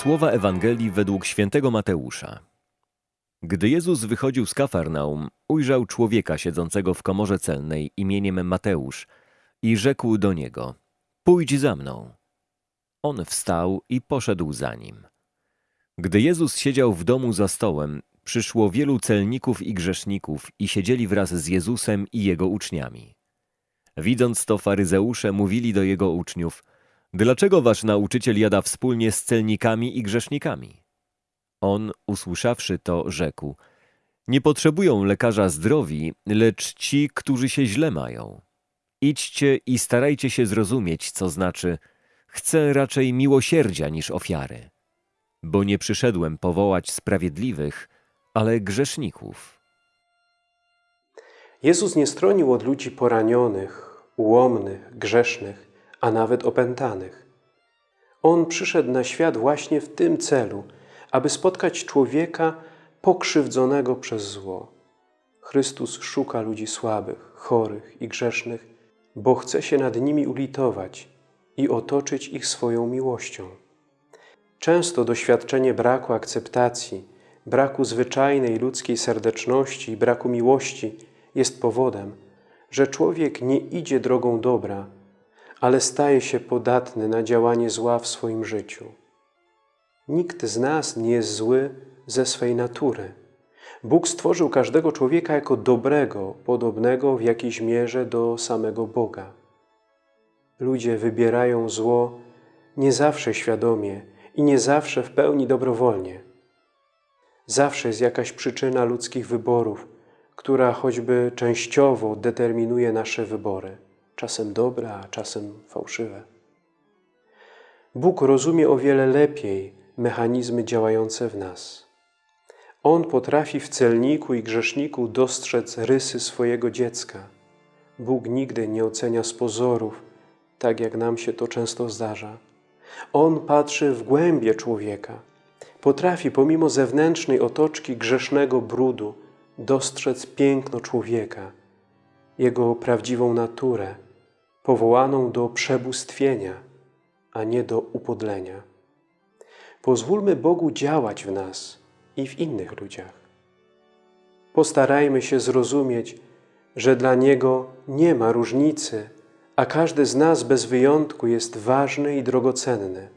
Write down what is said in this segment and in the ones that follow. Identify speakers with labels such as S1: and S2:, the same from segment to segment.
S1: Słowa Ewangelii według świętego Mateusza. Gdy Jezus wychodził z Kafarnaum, ujrzał człowieka siedzącego w komorze celnej imieniem Mateusz i rzekł do niego: Pójdź za mną. On wstał i poszedł za nim. Gdy Jezus siedział w domu za stołem, przyszło wielu celników i grzeszników i siedzieli wraz z Jezusem i jego uczniami. Widząc to, faryzeusze mówili do jego uczniów: Dlaczego wasz nauczyciel jada wspólnie z celnikami i grzesznikami? On, usłyszawszy to, rzekł: Nie potrzebują lekarza zdrowi, lecz ci, którzy się źle mają. Idźcie i starajcie się zrozumieć, co znaczy: Chcę raczej miłosierdzia niż ofiary. Bo nie przyszedłem powołać sprawiedliwych, ale grzeszników.
S2: Jezus nie stronił od ludzi poranionych, ułomnych, grzesznych, a nawet opętanych. On przyszedł na świat właśnie w tym celu, aby spotkać człowieka pokrzywdzonego przez zło. Chrystus szuka ludzi słabych, chorych i grzesznych, bo chce się nad nimi ulitować i otoczyć ich swoją miłością. Często doświadczenie braku akceptacji, braku zwyczajnej ludzkiej serdeczności i braku miłości jest powodem, że człowiek nie idzie drogą dobra, ale staje się podatny na działanie zła w swoim życiu. Nikt z nas nie jest zły ze swej natury. Bóg stworzył każdego człowieka jako dobrego, podobnego w jakiejś mierze do samego Boga. Ludzie wybierają zło nie zawsze świadomie i nie zawsze w pełni dobrowolnie. Zawsze jest jakaś przyczyna ludzkich wyborów, która choćby częściowo determinuje nasze wybory, czasem dobre, a czasem fałszywe. Bóg rozumie o wiele lepiej mechanizmy działające w nas. On potrafi w celniku i grzeszniku dostrzec rysy swojego dziecka. Bóg nigdy nie ocenia z pozorów, tak jak nam się to często zdarza. On patrzy w głębie człowieka. Potrafi pomimo zewnętrznej otoczki grzesznego brudu dostrzec piękno człowieka, jego prawdziwą naturę, powołaną do przebóstwienia, a nie do upodlenia. Pozwólmy Bogu działać w nas i w innych ludziach. Postarajmy się zrozumieć, że dla Niego nie ma różnicy, a każdy z nas bez wyjątku jest ważny i drogocenny.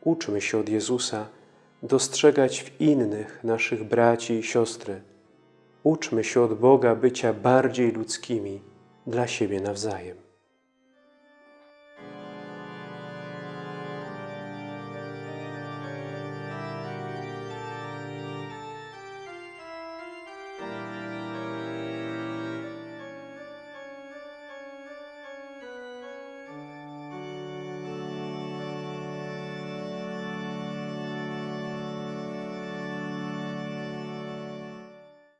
S2: Uczmy się od Jezusa dostrzegać w innych naszych braci i siostry. Uczmy się od Boga bycia bardziej ludzkimi dla siebie nawzajem.